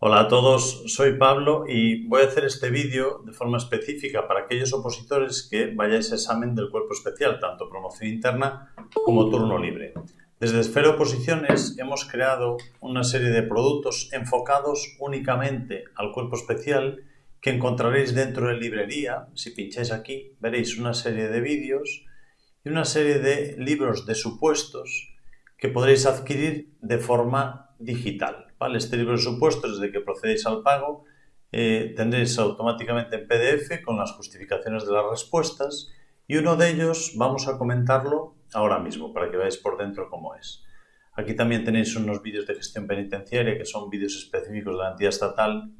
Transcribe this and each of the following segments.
Hola a todos, soy Pablo y voy a hacer este vídeo de forma específica para aquellos opositores que vayáis a examen del cuerpo especial, tanto promoción interna como turno libre. Desde Esfera Oposiciones hemos creado una serie de productos enfocados únicamente al cuerpo especial que encontraréis dentro de librería. Si pincháis aquí veréis una serie de vídeos y una serie de libros de supuestos que podréis adquirir de forma digital. ¿Vale? Este libro de supuestos, desde que procedéis al pago, eh, tendréis automáticamente en PDF con las justificaciones de las respuestas y uno de ellos vamos a comentarlo ahora mismo para que veáis por dentro cómo es. Aquí también tenéis unos vídeos de gestión penitenciaria que son vídeos específicos de la entidad estatal,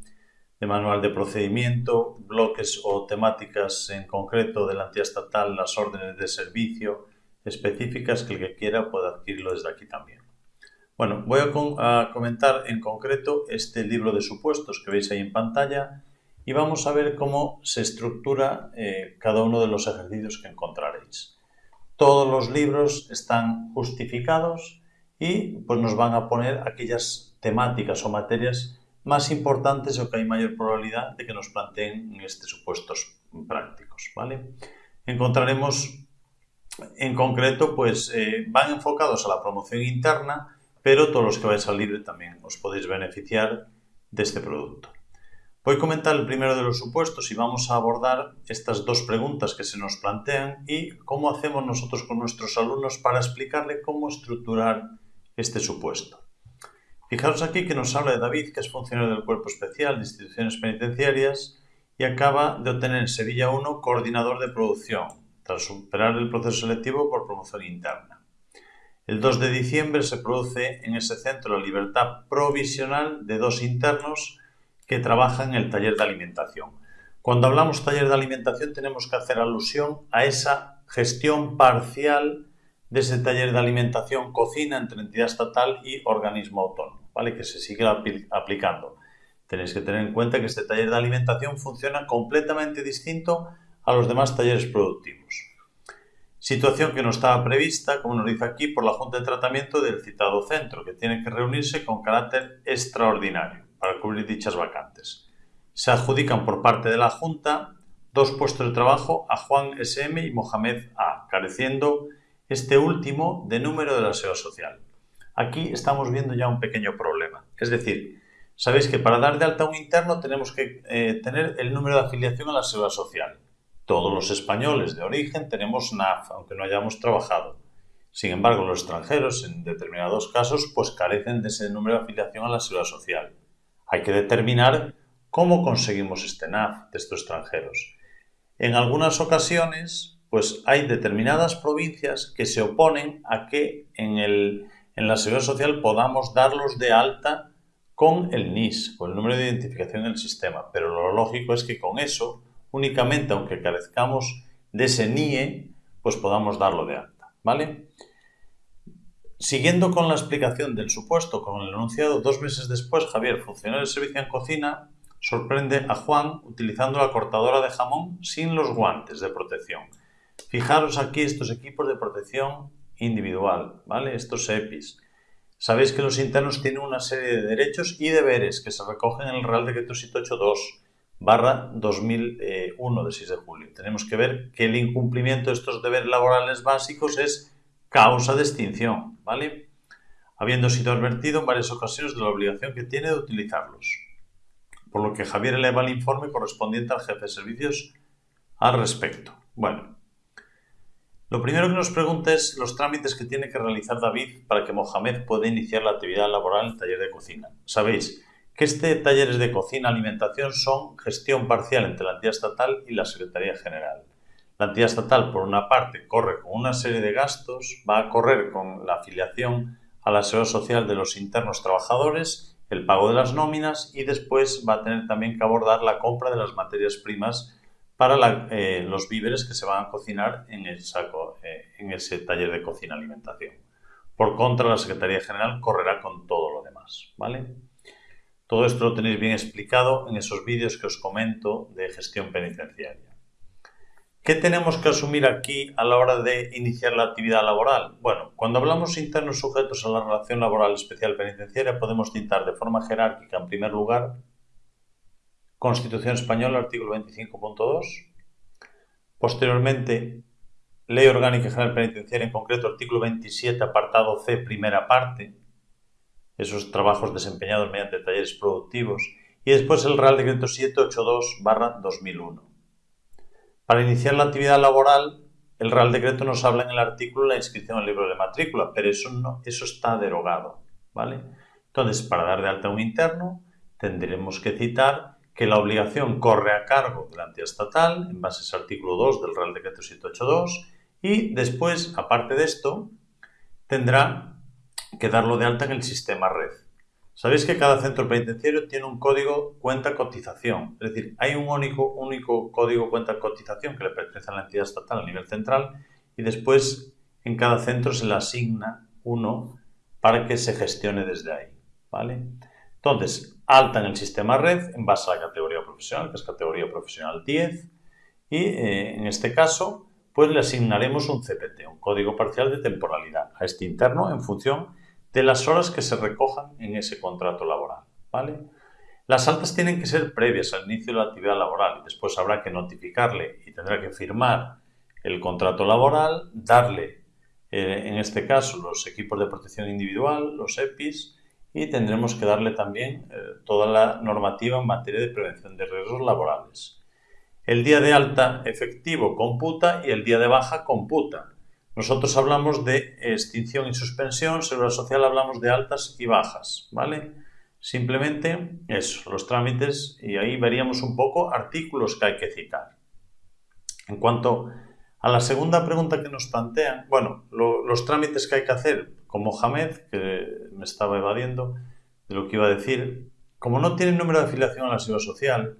de manual de procedimiento, bloques o temáticas en concreto de la entidad estatal, las órdenes de servicio específicas que el que quiera puede adquirirlo desde aquí también. Bueno, voy a, comentar en concreto este libro de supuestos que veis ahí en pantalla y vamos a ver cómo se estructura eh, cada uno de los ejercicios que encontraréis. Todos los libros están justificados y pues nos van a poner aquellas temáticas o materias más importantes o que hay mayor probabilidad de que nos planteen en estos supuestos prácticos. ¿vale? Encontraremos en concreto, pues eh, van enfocados a la promoción interna, pero todos los que vais al libre también os podéis beneficiar de este producto. Voy a comentar el primero de los supuestos y vamos a abordar estas dos preguntas que se nos plantean y cómo hacemos nosotros con nuestros alumnos para explicarle cómo estructurar este supuesto. Fijaros aquí que nos habla de David, que es funcionario del Cuerpo Especial de Instituciones Penitenciarias y acaba de obtener en Sevilla 1 coordinador de producción, tras superar el proceso selectivo por promoción interna. El 2 de diciembre se produce en ese centro la libertad provisional de dos internos que trabajan en el taller de alimentación. Cuando hablamos taller de alimentación tenemos que hacer alusión a esa gestión parcial de ese taller de alimentación cocina entre entidad estatal y organismo autónomo, ¿vale? que se sigue aplicando. Tenéis que tener en cuenta que este taller de alimentación funciona completamente distinto a los demás talleres productivos situación que no estaba prevista, como nos dice aquí, por la Junta de Tratamiento del citado centro, que tiene que reunirse con carácter extraordinario para cubrir dichas vacantes. Se adjudican por parte de la Junta dos puestos de trabajo a Juan SM y Mohamed A, careciendo este último de número de la seguridad social. Aquí estamos viendo ya un pequeño problema. Es decir, sabéis que para dar de alta un interno tenemos que eh, tener el número de afiliación a la seguridad social. Todos los españoles de origen tenemos NAF, aunque no hayamos trabajado. Sin embargo, los extranjeros, en determinados casos, pues carecen de ese número de afiliación a la seguridad social. Hay que determinar cómo conseguimos este NAF de estos extranjeros. En algunas ocasiones, pues hay determinadas provincias que se oponen a que en, en la seguridad social podamos darlos de alta con el NIS, con el número de identificación del sistema. Pero lo lógico es que con eso únicamente aunque carezcamos de ese NIE, pues podamos darlo de alta, ¿vale? Siguiendo con la explicación del supuesto con el enunciado, dos meses después, Javier, funcionario de servicio en cocina, sorprende a Juan utilizando la cortadora de jamón sin los guantes de protección. Fijaros aquí estos equipos de protección individual, ¿vale? Estos EPIs. Sabéis que los internos tienen una serie de derechos y deberes que se recogen en el Real Decreto 782 barra 2001 de 6 de julio. Tenemos que ver que el incumplimiento de estos deberes laborales básicos es causa de extinción, ¿vale? Habiendo sido advertido en varias ocasiones de la obligación que tiene de utilizarlos. Por lo que Javier eleva el informe correspondiente al jefe de servicios al respecto. Bueno, lo primero que nos pregunta es los trámites que tiene que realizar David para que Mohamed pueda iniciar la actividad laboral en el taller de cocina. Sabéis, que este talleres de cocina alimentación son gestión parcial entre la entidad estatal y la Secretaría General. La entidad estatal, por una parte, corre con una serie de gastos, va a correr con la afiliación a la seguridad social de los internos trabajadores, el pago de las nóminas y después va a tener también que abordar la compra de las materias primas para eh, los víveres que se van a cocinar en, el eh, en ese taller de cocina alimentación. Por contra, la Secretaría General correrá con todo lo demás. ¿vale? Todo esto lo tenéis bien explicado en esos vídeos que os comento de gestión penitenciaria. ¿Qué tenemos que asumir aquí a la hora de iniciar la actividad laboral? Bueno, cuando hablamos internos sujetos a la relación laboral especial penitenciaria, podemos citar de forma jerárquica, en primer lugar, Constitución Española, artículo 25.2. Posteriormente, Ley Orgánica General Penitenciaria, en concreto, artículo 27, apartado C, primera parte, esos trabajos desempeñados mediante talleres productivos. Y después el Real Decreto 782-2001. Para iniciar la actividad laboral, el Real Decreto nos habla en el artículo de la inscripción al libro de matrícula, pero eso, no, eso está derogado. ¿vale? Entonces, para dar de alta a un interno, tendremos que citar que la obligación corre a cargo de la entidad estatal, en base a ese artículo 2 del Real Decreto 782, y después, aparte de esto, tendrá que darlo de alta en el sistema red. Sabéis que cada centro penitenciario tiene un código cuenta cotización, es decir, hay un único, único código cuenta cotización que le pertenece a la entidad estatal a nivel central y después en cada centro se le asigna uno para que se gestione desde ahí. ¿vale? Entonces, alta en el sistema red en base a la categoría profesional, que es categoría profesional 10, y eh, en este caso, pues le asignaremos un CPT, un código parcial de temporalidad, a este interno en función de las horas que se recojan en ese contrato laboral. ¿vale? Las altas tienen que ser previas al inicio de la actividad laboral y después habrá que notificarle y tendrá que firmar el contrato laboral, darle, eh, en este caso, los equipos de protección individual, los EPIs, y tendremos que darle también eh, toda la normativa en materia de prevención de riesgos laborales. El día de alta efectivo computa y el día de baja computa. Nosotros hablamos de extinción y suspensión, Seguridad Social hablamos de altas y bajas, ¿vale? Simplemente eso, los trámites, y ahí veríamos un poco artículos que hay que citar. En cuanto a la segunda pregunta que nos plantean, bueno, los trámites que hay que hacer, como Mohamed, que me estaba evadiendo de lo que iba a decir, como no tiene número de afiliación a la Seguridad Social,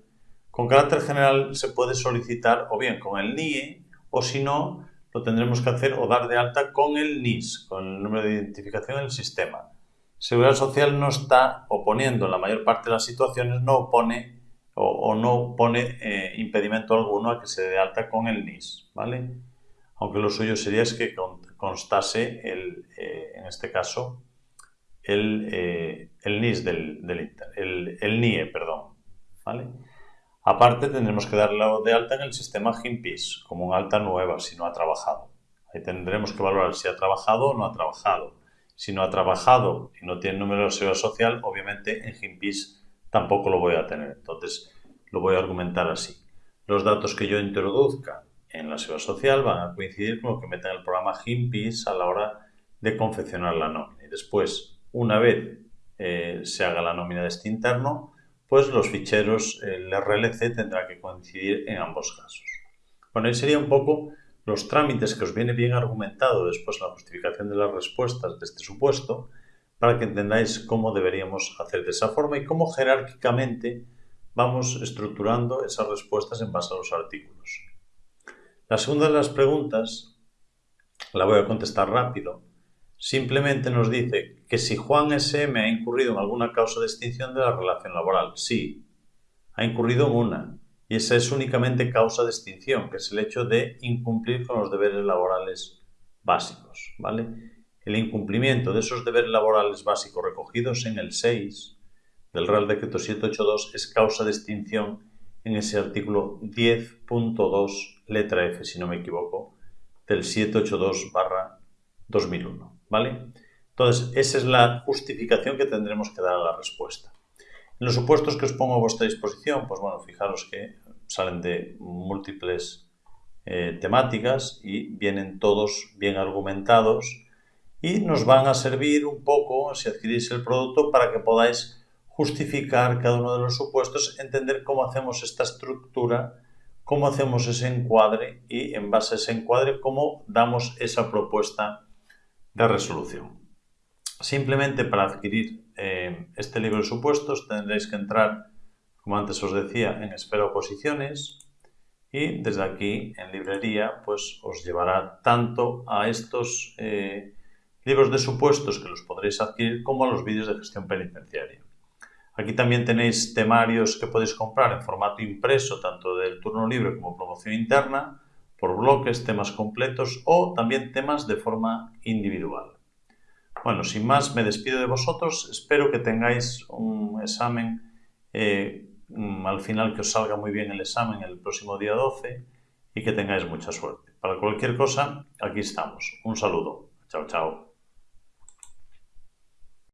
con carácter general se puede solicitar o bien con el NIE o si no, lo tendremos que hacer o dar de alta con el NIS, con el número de identificación del sistema. Seguridad Social no está oponiendo, en la mayor parte de las situaciones no opone o, no pone eh, impedimento alguno a que se dé alta con el NIS, ¿vale? Aunque lo suyo sería es que constase el, eh, en este caso el, eh, NIS del, del el, el NIE, perdón, ¿vale? Aparte, tendremos que darle de alta en el sistema GIMPIS, como una alta nueva, si no ha trabajado. Ahí tendremos que valorar si ha trabajado o no ha trabajado. Si no ha trabajado y no tiene número de seguridad social, obviamente en GIMPIS tampoco lo voy a tener. Entonces, lo voy a argumentar así. Los datos que yo introduzca en la seguridad social van a coincidir con lo que meta en el programa GIMPIS a la hora de confeccionar la nómina. Y después, una vez eh, se haga la nómina de este interno, pues los ficheros, el RLC tendrá que coincidir en ambos casos. Bueno, ahí sería un poco los trámites que os viene bien argumentado después la justificación de las respuestas de este supuesto, para que entendáis cómo deberíamos hacer de esa forma y cómo jerárquicamente vamos estructurando esas respuestas en base a los artículos. La segunda de las preguntas la voy a contestar rápido Simplemente nos dice que si Juan SM ha incurrido en alguna causa de extinción de la relación laboral. Sí, ha incurrido en una. Y esa es únicamente causa de extinción, que es el hecho de incumplir con los deberes laborales básicos. ¿vale? El incumplimiento de esos deberes laborales básicos recogidos en el 6 del Real Decreto 782 es causa de extinción en ese artículo 10.2, letra F, si no me equivoco, del 782 2001. ¿Vale? Entonces, esa es la justificación que tendremos que dar a la respuesta. Los supuestos que os pongo a vuestra disposición, pues bueno, fijaros que salen de múltiples eh, temáticas y vienen todos bien argumentados y nos van a servir un poco, si adquirís el producto, para que podáis justificar cada uno de los supuestos, entender cómo hacemos esta estructura, cómo hacemos ese encuadre y en base a ese encuadre cómo damos esa propuesta de resolución. Simplemente para adquirir eh, este libro de supuestos tendréis que entrar, como antes os decía, en espera oposiciones y desde aquí en librería pues os llevará tanto a estos eh, libros de supuestos que los podréis adquirir como a los vídeos de gestión penitenciaria. Aquí también tenéis temarios que podéis comprar en formato impreso tanto del turno libre como promoción interna por bloques, temas completos o también temas de forma individual. Bueno, sin más, me despido de vosotros. Espero que tengáis un examen eh, mm, al final, que os salga muy bien el examen el próximo día 12 y que tengáis mucha suerte. Para cualquier cosa, aquí estamos. Un saludo. Chao, chao.